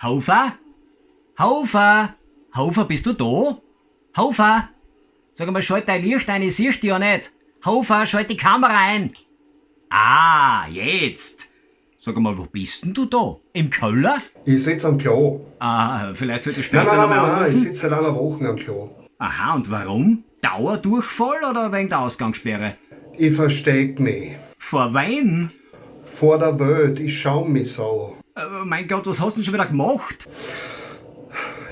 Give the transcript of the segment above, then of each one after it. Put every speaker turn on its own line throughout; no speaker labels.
Hofer? Hofer? Hofer, bist du da? Hofer? Sag mal, schalt dein Licht ein, ich sieh dich ja nicht. Hofer, schalt die Kamera ein. Ah, jetzt. Sag mal, wo bist denn du da? Im Keller?
Ich sitze am Klo.
Ah, vielleicht sollte ich
Nein,
später
nein, nein,
mal
nein, nein, ich sitze seit einer Woche am Klo.
Aha, und warum? Dauerdurchfall oder wegen der Ausgangssperre?
Ich versteck mich.
Vor wem?
Vor der Welt, ich schau mich so.
Äh, mein Gott, was hast du denn schon wieder gemacht?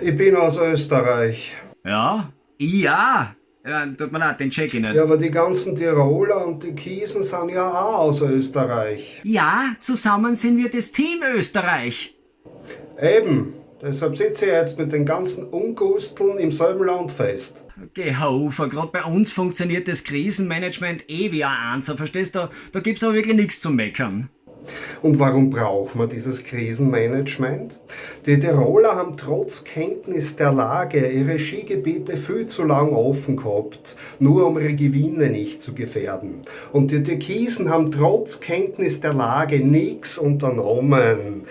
Ich bin aus Österreich.
Ja, ja. ja tut mir leid, den check ich nicht.
Ja, aber die ganzen Tiroler und die Kiesen sind ja auch aus Österreich.
Ja, zusammen sind wir das Team Österreich.
Eben. Deshalb sitze ich jetzt mit den ganzen Ungusteln im selben Land fest.
Geh Hofer, gerade bei uns funktioniert das Krisenmanagement eh wie ein Einser, verstehst du? Da gibt's aber wirklich nichts zu meckern.
Und warum braucht man dieses Krisenmanagement? Die Tiroler haben trotz Kenntnis der Lage ihre Skigebiete viel zu lang offen gehabt, nur um ihre Gewinne nicht zu gefährden. Und die Türkisen haben trotz Kenntnis der Lage nichts unternommen.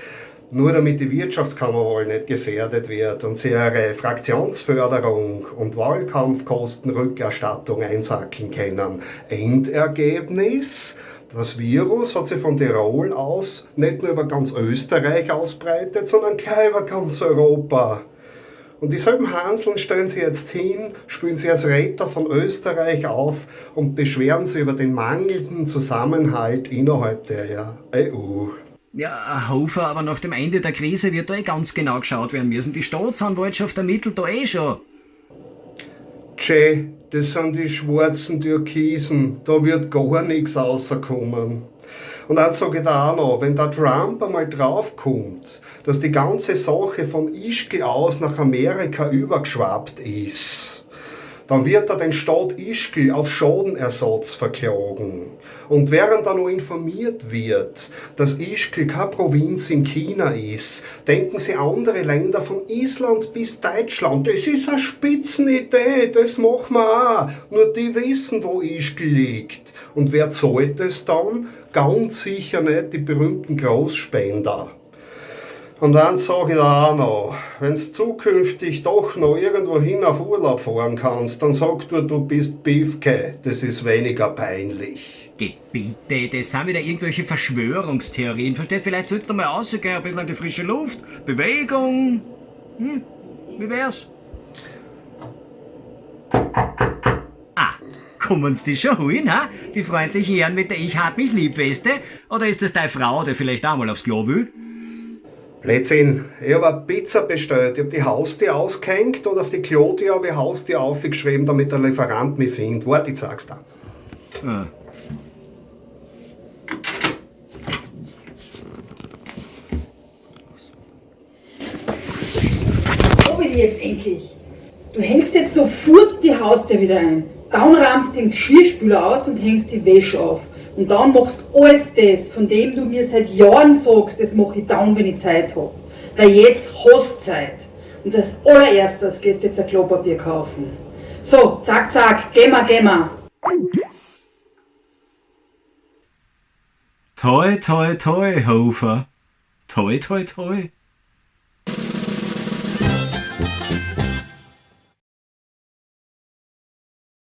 Nur damit die Wirtschaftskammerwahl nicht gefährdet wird und sie ihre Fraktionsförderung und Wahlkampfkostenrückerstattung einsackeln können. Endergebnis? Das Virus hat sich von Tirol aus nicht nur über ganz Österreich ausbreitet, sondern gleich über ganz Europa. Und dieselben Hanseln stellen sie jetzt hin, spielen sie als Retter von Österreich auf und beschweren sich über den mangelnden Zusammenhalt innerhalb der EU.
Ja, Hofer, aber nach dem Ende der Krise wird da eh ganz genau geschaut werden müssen. Die Staatsanwaltschaft ermittelt da eh schon.
Tschä, das sind die schwarzen Türkisen, da wird gar nichts rauskommen. Und dann sage ich da auch noch, wenn der Trump einmal draufkommt, dass die ganze Sache von Ischgl aus nach Amerika übergeschwappt ist, dann wird er den Staat Ischgl auf Schadenersatz verklagen. Und während er noch informiert wird, dass Ischgl keine Provinz in China ist, denken sie andere Länder von Island bis Deutschland, das ist eine Spitzenidee, das machen wir auch. Nur die wissen, wo Ischgl liegt. Und wer zahlt es dann? Ganz sicher nicht die berühmten Großspender. Und dann sage ich auch noch, wenn du zukünftig doch noch irgendwo hin auf Urlaub fahren kannst, dann sag du, du bist Biefke, das ist weniger peinlich.
Gebiete, das sind wieder irgendwelche Verschwörungstheorien. Versteht, vielleicht sollst du mal rausgehen, ein bisschen an die frische Luft, Bewegung. Hm, wie wär's? Ah, kommen sie die schon holen, ha? Die freundlichen Herren mit der Ich hab mich lieb Weste? Oder ist das deine Frau, die vielleicht auch mal aufs Klo will?
Blödsinn, ich habe eine Pizza bestellt, ich habe die Haustür ausgehängt und auf die Klotür habe ich Haustür aufgeschrieben, damit der Lieferant mich findet. Warte, ich zeig's dir.
Ah.
Wo bin ich jetzt endlich? Du hängst jetzt sofort die Haustür wieder ein. Dann rahmst den Geschirrspüler aus und hängst die Wäsche auf. Und dann machst alles das, von dem du mir seit Jahren sagst, das mache ich dann, wenn ich Zeit habe. Weil jetzt hast du Zeit. Und als allererstes gehst du jetzt ein Klopapier kaufen. So, zack, zack, geh mal, geh mal.
Toi, toi, toi, Hofer. Toi, toi, toi.